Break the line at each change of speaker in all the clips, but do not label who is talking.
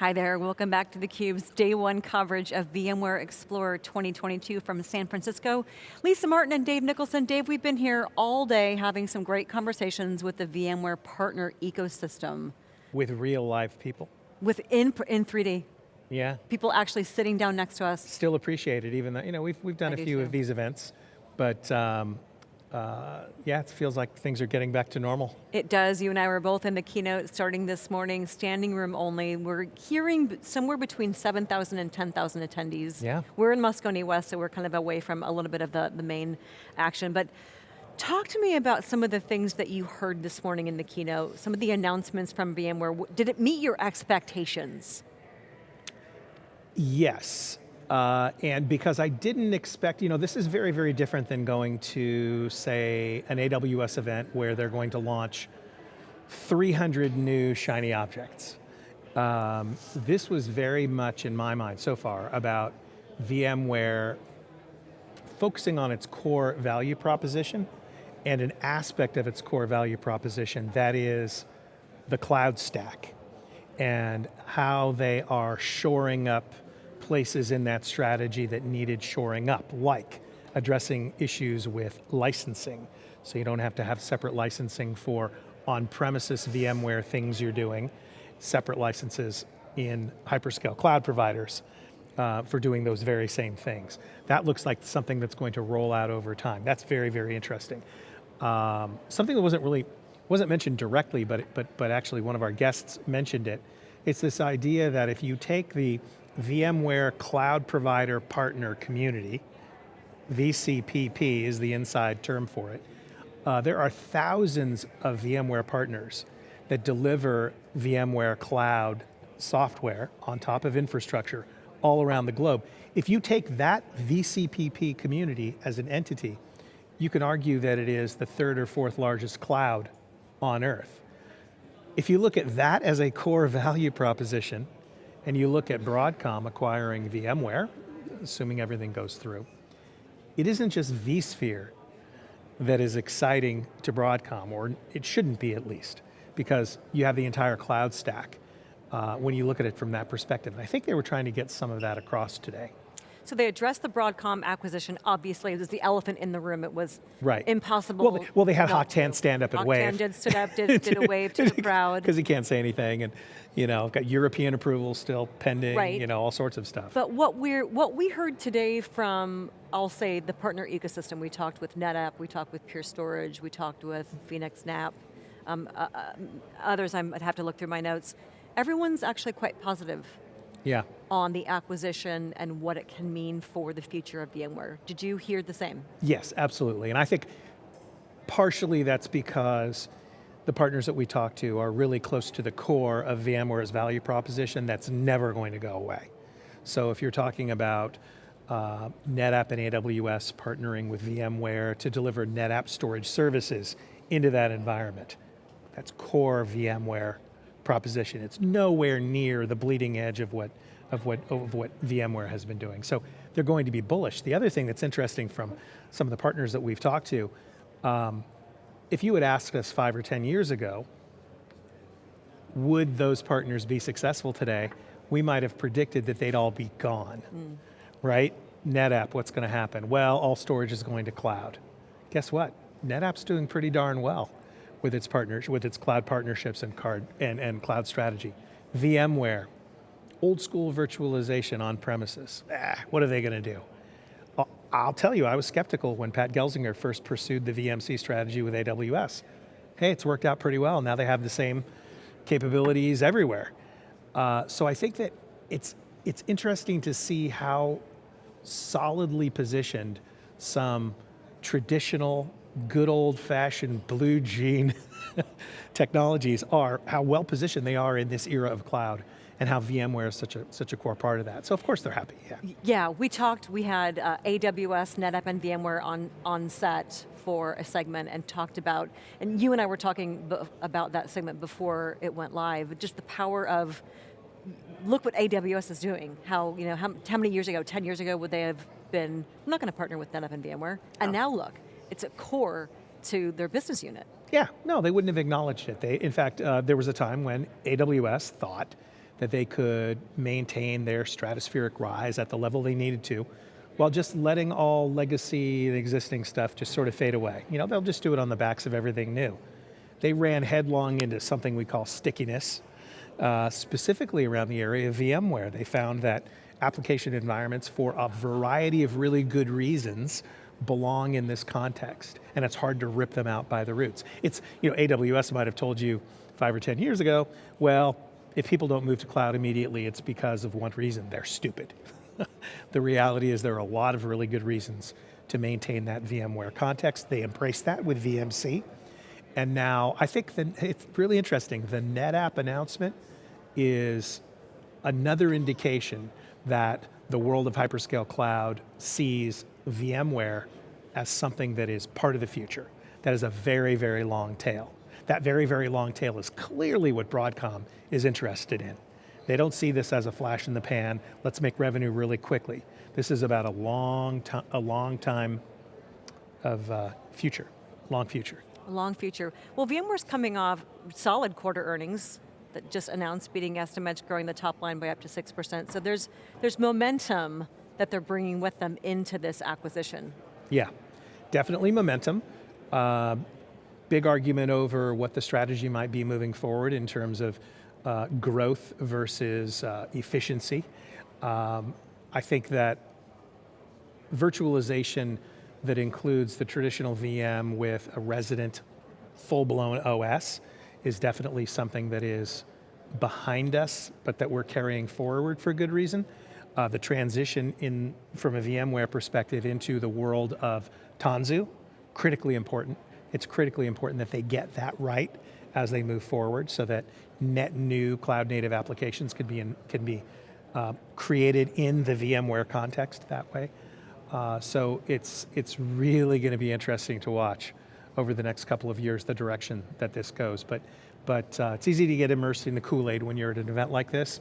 Hi there, welcome back to theCUBE's day one coverage of VMware Explore 2022 from San Francisco. Lisa Martin and Dave Nicholson. Dave, we've been here all day having some great conversations with the VMware partner ecosystem.
With real live people.
With in, in 3D.
Yeah.
People actually sitting down next to us.
Still appreciate it, even though, you know, we've, we've done
I
a few
too.
of these events, but um, uh, yeah, it feels like things are getting back to normal.
It does, you and I were both in the keynote starting this morning, standing room only. We're hearing somewhere between 7,000 and 10,000 attendees.
Yeah.
We're in Moscone West, so we're kind of away from a little bit of the, the main action, but talk to me about some of the things that you heard this morning in the keynote, some of the announcements from VMware. Did it meet your expectations?
Yes, uh, and because I didn't expect, you know, this is very, very different than going to, say, an AWS event where they're going to launch 300 new shiny objects. Um, this was very much, in my mind so far, about VMware focusing on its core value proposition and an aspect of its core value proposition that is the cloud stack and how they are shoring up places in that strategy that needed shoring up, like addressing issues with licensing. So you don't have to have separate licensing for on-premises VMware things you're doing, separate licenses in hyperscale cloud providers uh, for doing those very same things. That looks like something that's going to roll out over time. That's very, very interesting. Um, something that wasn't really, wasn't mentioned directly, but, but, but actually one of our guests mentioned it. It's this idea that if you take the VMware cloud provider partner community, VCPP is the inside term for it, uh, there are thousands of VMware partners that deliver VMware cloud software on top of infrastructure all around the globe. If you take that VCPP community as an entity, you can argue that it is the third or fourth largest cloud on earth. If you look at that as a core value proposition, and you look at Broadcom acquiring VMware, assuming everything goes through, it isn't just vSphere that is exciting to Broadcom, or it shouldn't be at least, because you have the entire cloud stack uh, when you look at it from that perspective. And I think they were trying to get some of that across today.
So they addressed the Broadcom acquisition, obviously, it was the elephant in the room, it was
Right.
impossible.
Well, they, well, they had
not
Hock Tan
to.
stand up and wave.
Tan did, stood up, did, did a wave to the crowd.
Because he can't say anything, and you know, got European approval still pending,
Right.
you know, all sorts of stuff.
But what we're what we heard today from, I'll say, the partner ecosystem. We talked with NetApp, we talked with Pure Storage, we talked with Phoenix NAP, um, uh, uh, others I'm- I'd have to look through my notes. Everyone's actually quite positive
yeah.
on the acquisition and what it can mean for the future of VMware. Did you hear the same?
Yes, absolutely. And I think partially that's because the partners that we talk to are really close to the core of VMware's value proposition that's never going to go away. So if you're talking about uh, NetApp and AWS partnering with VMware to deliver NetApp storage services into that environment, that's core VMware proposition. It's nowhere near the bleeding edge of what, of what, of what VMware has been doing. So they're going to be bullish. The other thing that's interesting from some of the partners that we've talked to, um, if you had asked us five or 10 years ago, would those partners be successful today, we might have predicted that they'd all be gone, right? NetApp, what's going to happen? Well, all storage is going to cloud. Guess what? NetApp's doing pretty darn well with its partners, with its cloud partnerships and card and, and cloud strategy. VMware, old school virtualization on premises. Ah, what are they going to do? I'll- tell you, I was skeptical when Pat Gelsinger first pursued the VMC strategy with AWS. Hey, it's worked out pretty well. Now they have the same capabilities everywhere. Uh, so I think that it's, it's interesting to see how solidly positioned some traditional, good old fashioned blue jean technologies are, how well positioned they are in this era of cloud and how VMware is such a, such a core part of that. So of course they're happy, yeah.
Yeah, we talked, we had uh, AWS, NetApp, and VMware on, on set for a segment and talked about, and you and I were talking about that segment before it went live, just the power of, look what AWS is doing. How, you know, how, how many years ago, 10 years ago would they have been, I'm not going to partner with NetApp and VMware. And now look, it's a core to their business unit.
Yeah, no, they wouldn't have acknowledged it. They, in fact, uh, there was a time when AWS thought that they could maintain their stratospheric rise at the level they needed to, while just letting all legacy and existing stuff just sort of fade away. You know, they'll just do it on the backs of everything new. They ran headlong into something we call stickiness, uh, specifically around the area of VMware. They found that application environments for a variety of really good reasons belong in this context, and it's hard to rip them out by the roots. It's, you know, AWS might have told you five or 10 years ago, well, if people don't move to cloud immediately, it's because of one reason, they're stupid. the reality is there are a lot of really good reasons to maintain that VMware context. They embrace that with VMC. And now, I think the, it's really interesting, the NetApp announcement is another indication that the world of hyperscale cloud sees VMware as something that is part of the future, that is a very, very long tail. That very, very long tail is clearly what Broadcom is interested in. They don't see this as a flash in the pan, let's make revenue really quickly. This is about a long, time, a long time of uh, future, long future.
Long future. Well, VMware's coming off solid quarter earnings, that just announced beating estimates, growing the top line by up to 6%. So there's, there's momentum that they're bringing with them into this acquisition.
Yeah, definitely momentum. Uh, big argument over what the strategy might be moving forward in terms of uh, growth versus uh, efficiency. Um, I think that virtualization that includes the traditional VM with a resident full-blown OS is definitely something that is behind us, but that we're carrying forward for good reason uh, the transition in, from a VMware perspective into the world of Tanzu, critically important. It's critically important that they get that right as they move forward so that net new cloud native applications can be, in, can be uh, created in the VMware context that way. Uh, so it's, it's really going to be interesting to watch over the next couple of years the direction that this goes. But, but uh, it's easy to get immersed in the Kool-Aid when you're at an event like this.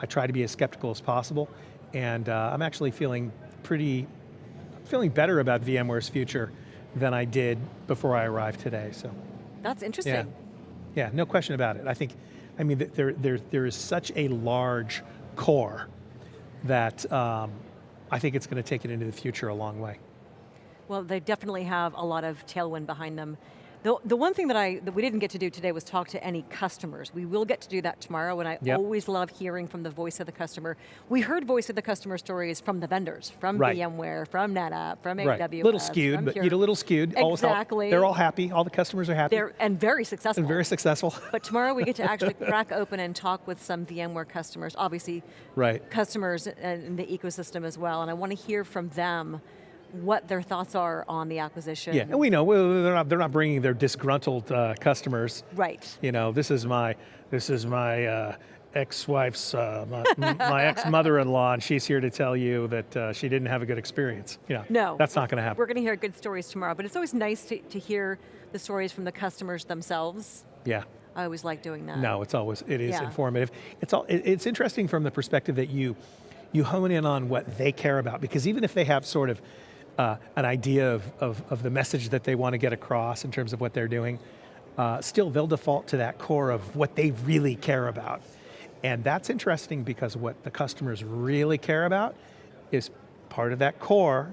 I try to be as skeptical as possible, and uh, I'm actually feeling pretty, feeling better about VMware's future than I did before I arrived today, so.
That's interesting.
Yeah, yeah no question about it. I think, I mean, there, there, there is such a large core that um, I think it's going to take it into the future a long way.
Well, they definitely have a lot of tailwind behind them. The, the one thing that, I, that we didn't get to do today was talk to any customers. We will get to do that tomorrow, and I yep. always love hearing from the voice of the customer. We heard voice of the customer stories from the vendors, from right. VMware, from NetApp, from right. AWS.
little skewed, but you know, a little skewed.
Exactly.
All, they're all happy, all the customers are happy.
They're, and very successful.
And very successful.
but tomorrow we get to actually crack open and talk with some VMware customers, obviously
right.
customers in the ecosystem as well, and I want to hear from them what their thoughts are on the acquisition.
Yeah, and we know they're not they're not bringing their disgruntled uh, customers.
Right.
You know, this is my this is my uh, ex-wife's uh, my, my ex-mother-in-law, and she's here to tell you that uh, she didn't have a good experience. You know,
no,
that's not going to happen.
We're going to hear good stories tomorrow, but it's always nice to, to hear the stories from the customers themselves.
Yeah.
I always like doing that.
No, it's always it is yeah. informative. It's all it, it's interesting from the perspective that you you hone in on what they care about because even if they have sort of uh, an idea of, of, of, the message that they want to get across in terms of what they're doing, uh, still they'll default to that core of what they really care about. And that's interesting because what the customers really care about is part of that core,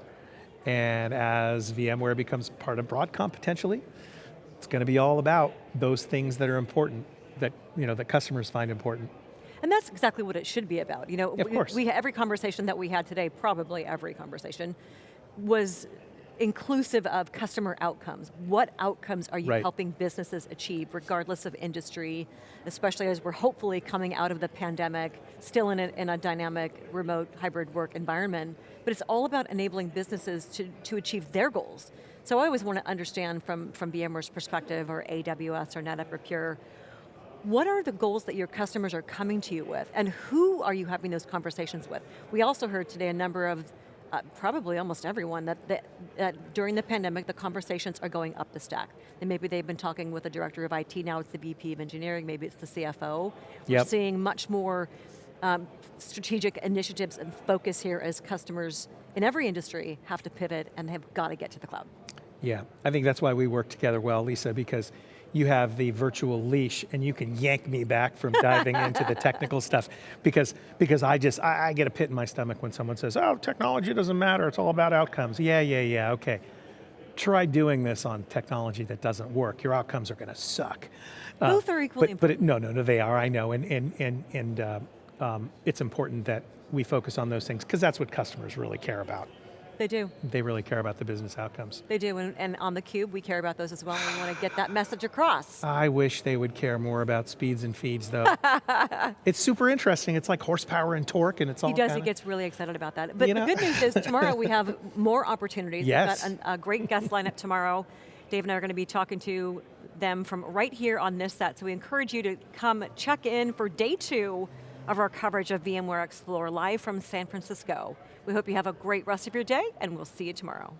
and as VMware becomes part of Broadcom potentially, it's going to be all about those things that are important, that, you know, that customers find important.
And that's exactly what it should be about. You know,
yeah, of course.
we, every conversation that we had today, probably every conversation, was inclusive of customer outcomes. What outcomes are you right. helping businesses achieve, regardless of industry, especially as we're hopefully coming out of the pandemic, still in a, in a dynamic remote hybrid work environment, but it's all about enabling businesses to, to achieve their goals. So I always want to understand from, from VMware's perspective, or AWS, or NetApp, or Pure, what are the goals that your customers are coming to you with, and who are you having those conversations with? We also heard today a number of uh, probably almost everyone, that, that, that, during the pandemic, the conversations are going up the stack. And maybe they've been talking with the director of IT, now it's the VP of engineering, maybe it's the CFO. Yep. We're seeing much more um, strategic initiatives and focus here as customers in every industry have to pivot and have got to get to the cloud.
Yeah, I think that's why we work together well, Lisa, because you have the virtual leash and you can yank me back from diving into the technical stuff because, because I just, I, I get a pit in my stomach when someone says, oh, technology doesn't matter, it's all about outcomes. Yeah, yeah, yeah, okay. Try doing this on technology that doesn't work. Your outcomes are going to suck. Uh,
Both are equally
but, but it, no, no, no, they are, I know, and, and, and, and uh, um, it's important that we focus on those things because that's what customers really care about.
They do.
They really care about the business outcomes.
They do, and, and on theCUBE, we care about those as well, and we want to get that message across.
I wish they would care more about speeds and feeds though. it's super interesting, it's like horsepower and torque and it's all
He does,
kinda,
he gets really excited about that. But
You
the good news is tomorrow we have more opportunities.
Yes.
We've got an- a great guest lineup tomorrow. Dave and I are going to be talking to them from right here on this set, so we encourage you to come check in for day two of our coverage of VMware Explore live from San Francisco. We hope you have a great rest of your day, and we'll see you tomorrow.